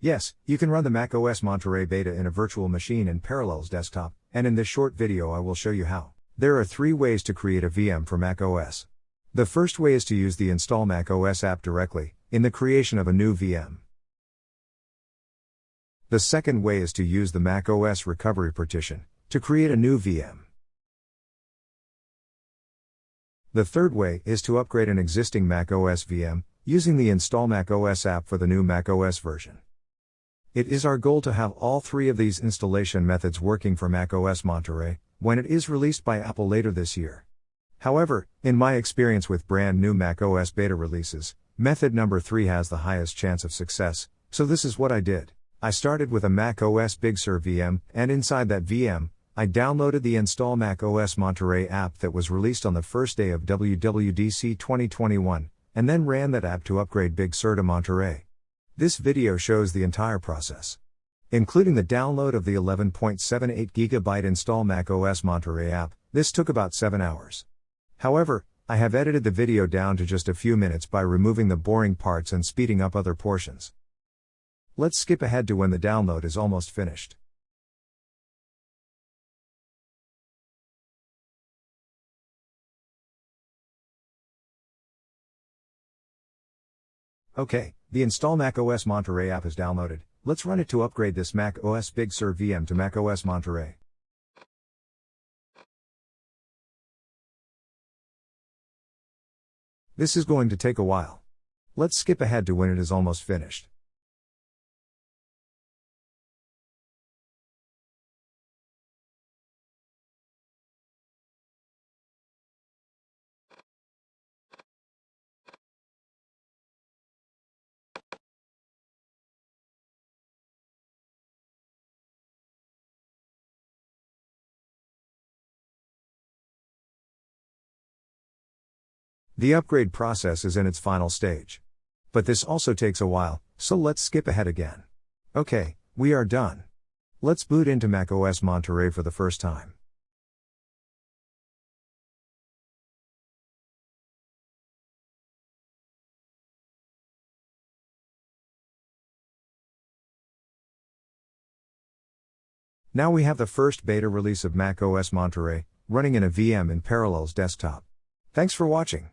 Yes, you can run the macOS Monterey beta in a virtual machine in Parallels Desktop, and in this short video I will show you how. There are three ways to create a VM for macOS. The first way is to use the Install macOS app directly, in the creation of a new VM. The second way is to use the macOS recovery partition, to create a new VM. The third way is to upgrade an existing macOS VM, using the Install macOS app for the new macOS version. It is our goal to have all three of these installation methods working for macOS Monterey when it is released by Apple later this year. However, in my experience with brand new macOS beta releases, method number 3 has the highest chance of success, so this is what I did. I started with a macOS Big Sur VM, and inside that VM, I downloaded the Install macOS Monterey app that was released on the first day of WWDC 2021, and then ran that app to upgrade Big Sur to Monterey. This video shows the entire process. Including the download of the 11.78 GB install macOS Monterey app, this took about 7 hours. However, I have edited the video down to just a few minutes by removing the boring parts and speeding up other portions. Let's skip ahead to when the download is almost finished. Okay, the Install macOS Monterey app is downloaded. Let's run it to upgrade this Mac OS Big Sur VM to Mac OS Monterey. This is going to take a while. Let's skip ahead to when it is almost finished. The upgrade process is in its final stage. But this also takes a while, so let's skip ahead again. Okay, we are done. Let's boot into macOS Monterey for the first time. Now we have the first beta release of macOS Monterey, running in a VM in Parallels Desktop. Thanks for watching.